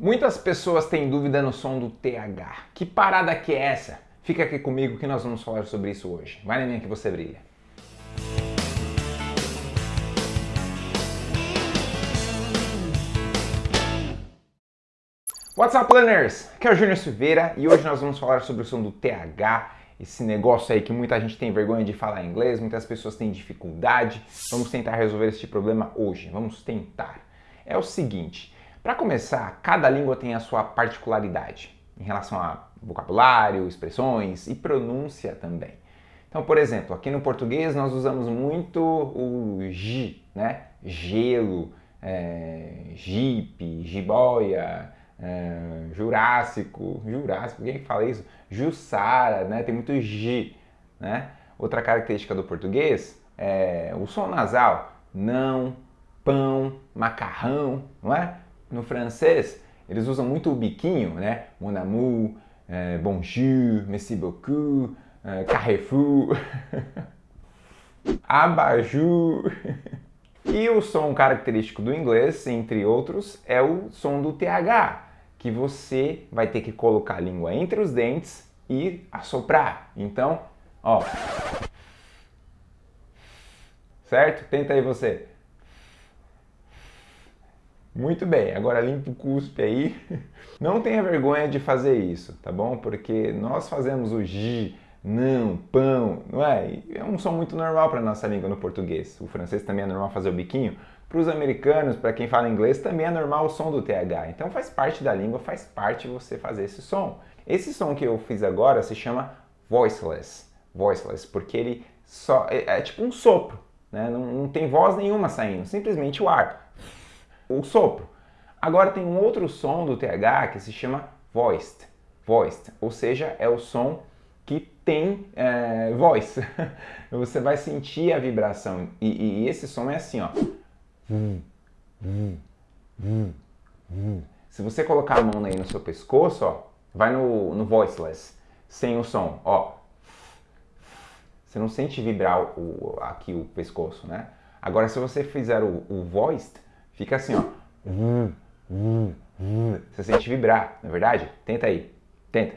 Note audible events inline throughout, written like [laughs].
Muitas pessoas têm dúvida no som do TH. Que parada que é essa? Fica aqui comigo que nós vamos falar sobre isso hoje. Vai na minha que você brilha. What's up, learners? Aqui é o Júnior Silveira e hoje nós vamos falar sobre o som do TH, esse negócio aí que muita gente tem vergonha de falar inglês, muitas pessoas têm dificuldade. Vamos tentar resolver este problema hoje. Vamos tentar. É o seguinte, para começar, cada língua tem a sua particularidade em relação a vocabulário, expressões e pronúncia também. Então, por exemplo, aqui no português nós usamos muito o J, né? Gelo, é, jipe, jiboia, é, Jurássico, Jurássico, quem fala isso? Jussara, né? Tem muito G, né? Outra característica do português é o som nasal, não, pão, macarrão, não é? No francês, eles usam muito o biquinho, né? Mon amour, é, bonjour, merci beaucoup, é, carrefour, [laughs] abajur. E o som característico do inglês, entre outros, é o som do TH, que você vai ter que colocar a língua entre os dentes e assoprar. Então, ó. Certo? Tenta aí você. Muito bem, agora limpa o cuspe aí. [laughs] Não tenha vergonha de fazer isso, tá bom? Porque nós fazemos o G, não, pão, não é? É um som muito normal para nossa língua no português. O francês também é normal fazer o biquinho. Para os americanos, para quem fala inglês, também é normal o som do TH. Então faz parte da língua, faz parte você fazer esse som. Esse som que eu fiz agora se chama voiceless. Voiceless, porque ele só é, é tipo um sopro, né? Não, não tem voz nenhuma saindo, simplesmente o ar o sopro. Agora tem um outro som do TH que se chama voiced, voiced, ou seja, é o som que tem é, voz. [laughs] Você vai sentir a vibração e, e, esse som é assim, ó. Se você colocar a mão aí no seu pescoço, ó, vai no, no voiceless, sem o som, ó. Você não sente vibrar o, aqui o pescoço, né? Agora, se você fizer o, o voiced, Fica assim, ó. Você sente vibrar, não é verdade? Tenta aí. Tenta.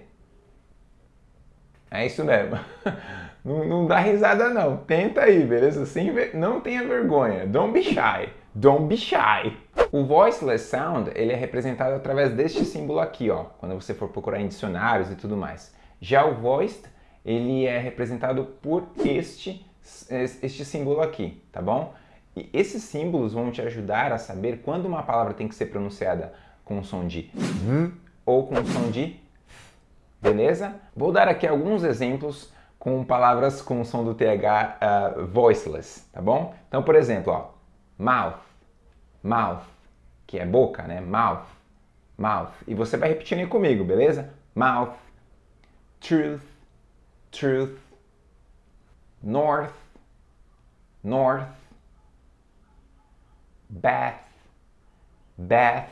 É isso mesmo. [laughs] Não, não dá risada não. Tenta aí, beleza? Sem. Não tenha vergonha. Don't be shy. Don't be shy. O voiceless sound, ele é representado através deste símbolo aqui, ó. Quando você for procurar em dicionários e tudo mais. Já o voiced, ele é representado por este, este símbolo aqui, tá bom? E esses símbolos vão te ajudar a saber quando uma palavra tem que ser pronunciada com o som de v ou com o som de beleza? Vou dar aqui alguns exemplos com palavras com o som do TH uh, voiceless, tá bom? Então, por exemplo, ó, mouth, mouth, que é boca, né? Mouth, mouth. E você vai repetindo aí comigo, beleza? Mouth, truth, truth, north, north, bath, bath,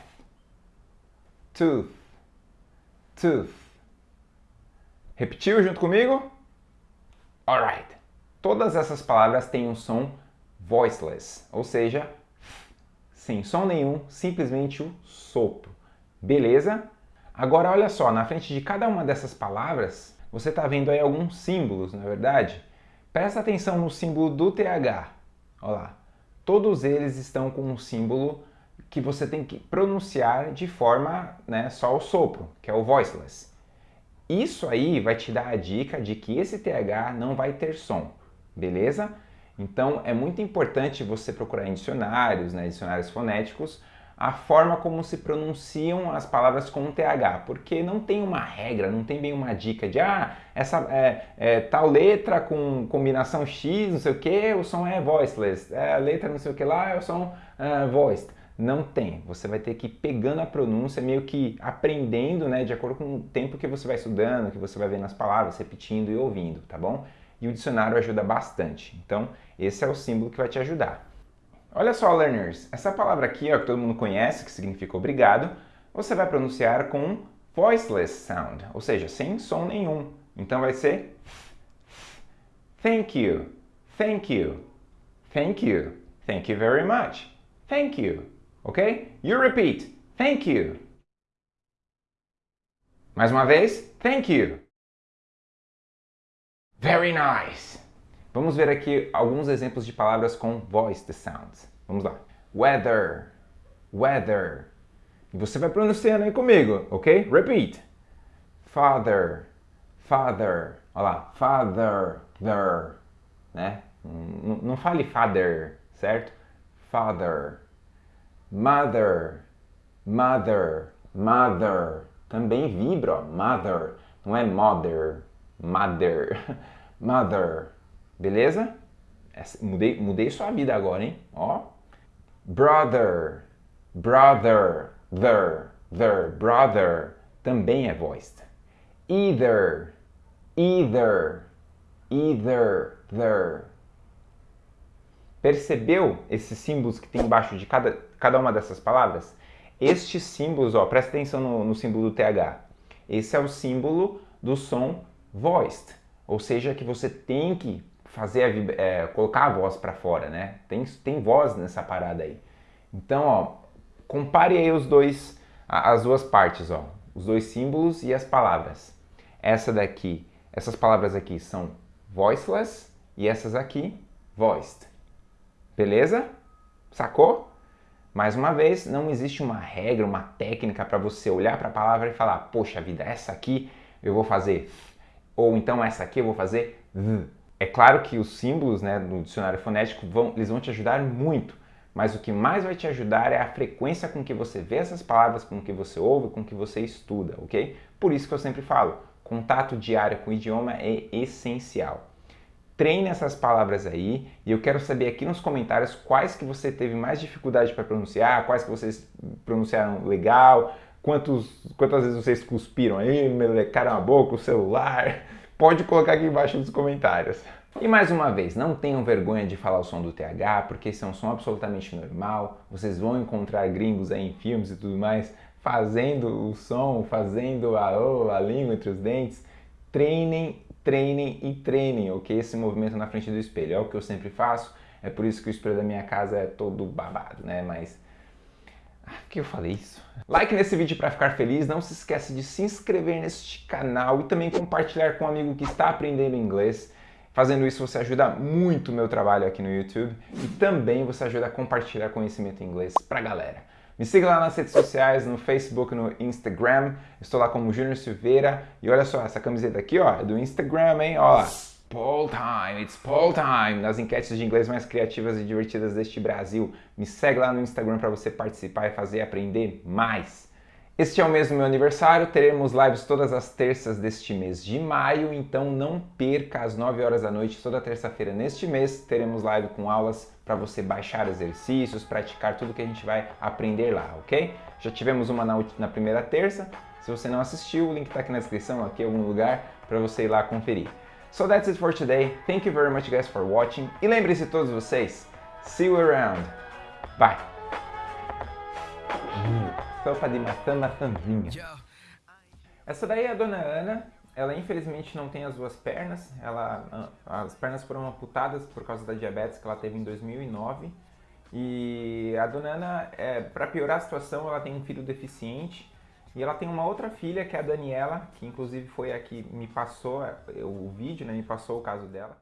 tooth, tooth. Repetiu junto comigo? Alright. Todas essas palavras têm um som voiceless, ou seja, sem som nenhum, simplesmente o sopro. Beleza? Agora olha só, na frente de cada uma dessas palavras, você está vendo aí alguns símbolos, na é verdade? Presta atenção no símbolo do TH. Olha lá todos eles estão com um símbolo que você tem que pronunciar de forma né, só o sopro, que é o voiceless. Isso aí vai te dar a dica de que esse TH não vai ter som, beleza? Então é muito importante você procurar em dicionários, né, dicionários fonéticos, a forma como se pronunciam as palavras com TH, porque não tem uma regra, não tem bem uma dica de ah, essa é, é, tal letra com combinação X, não sei o que, o som é voiceless, é, a letra não sei o que lá é o som uh, voiced. Não tem, você vai ter que ir pegando a pronúncia, meio que aprendendo, né, de acordo com o tempo que você vai estudando, que você vai vendo as palavras, repetindo e ouvindo, tá bom? E o dicionário ajuda bastante. Então, esse é o símbolo que vai te ajudar. Olha só, learners, essa palavra aqui, ó, que todo mundo conhece, que significa obrigado, você vai pronunciar com voiceless sound, ou seja, sem som nenhum. Então vai ser thank you, thank you, thank you, thank you very much, thank you, ok? You repeat, thank you. Mais uma vez, thank you. Very nice. Vamos ver aqui alguns exemplos de palavras com voiced sounds. Vamos lá. Weather, weather. E você vai pronunciando aí comigo, ok? Repeat. Father, father. Olha lá, father, there. Né? Não, não fale father, certo? Father. Mother, mother, mother. Também vibra, ó, mother. Não é mother, mother, [laughs] mother. Beleza? Mudei, mudei sua vida agora, hein? Ó. Brother, brother, there, there, brother. Também é voiced. Either, either, either, there. Percebeu esses símbolos que tem embaixo de cada, cada uma dessas palavras? Estes símbolos, ó, presta atenção no, no símbolo do TH. Esse é o símbolo do som voiced, ou seja, que você tem que fazer a, é, colocar a voz para fora, né? Tem, tem voz nessa parada aí. Então, ó, compare aí os dois, as duas partes, ó, os dois símbolos e as palavras. Essa daqui, essas palavras aqui são voiceless e essas aqui voiced. Beleza? Sacou? Mais uma vez, não existe uma regra, uma técnica para você olhar para a palavra e falar, poxa vida, essa aqui eu vou fazer, ou então essa aqui eu vou fazer. É claro que os símbolos né, do dicionário fonético vão, eles vão te ajudar muito, mas o que mais vai te ajudar é a frequência com que você vê essas palavras, com que você ouve, com que você estuda, ok? Por isso que eu sempre falo, contato diário com o idioma é essencial treine essas palavras aí e eu quero saber aqui nos comentários quais que você teve mais dificuldade para pronunciar, quais que vocês pronunciaram legal, quantos, quantas vezes vocês cuspiram aí, melecaram a boca, o celular. Pode colocar aqui embaixo nos comentários. E mais uma vez, não tenham vergonha de falar o som do TH, porque esse é um som absolutamente normal. Vocês vão encontrar gringos aí em filmes e tudo mais fazendo o som, fazendo a, a língua entre os dentes. Treinem treinem e treinem, ok? Esse movimento na frente do espelho. É o que eu sempre faço, é por isso que o espelho da minha casa é todo babado, né? Mas... Que eu falei isso? Like nesse vídeo para ficar feliz, não se esqueça de se inscrever neste canal e também compartilhar com um amigo que está aprendendo inglês. Fazendo isso você ajuda muito o meu trabalho aqui no YouTube e também você ajuda a compartilhar conhecimento em inglês para a galera. Me siga lá nas redes sociais, no Facebook, no Instagram. Estou lá como Júnior Silveira. E olha só, essa camiseta aqui, ó, é do Instagram, hein? Ó. Poll time, it's poll time! Nas enquetes de inglês mais criativas e divertidas deste Brasil. Me segue lá no Instagram para você participar e fazer aprender mais. Este é o mês do meu aniversário, teremos lives todas as terças deste mês de maio, então não perca às 9 horas da noite, toda terça-feira neste mês, teremos live com aulas para você baixar exercícios, praticar tudo que a gente vai aprender lá, ok? Já tivemos uma na, na primeira terça, se você não assistiu, o link está aqui na descrição, aqui em algum lugar, para você ir lá conferir. So that's it for today, thank you very much guys for watching, e lembre-se todos vocês, see you around, bye! sopa de maçã maçãzinha. Essa daí é a Dona Ana. Ela infelizmente não tem as duas pernas. Ela, as pernas foram amputadas por causa da diabetes que ela teve em 2009. E a Dona Ana, é, para piorar a situação, ela tem um filho deficiente. E ela tem uma outra filha, que é a Daniela, que inclusive foi a que me passou é, o vídeo, né, me passou o caso dela.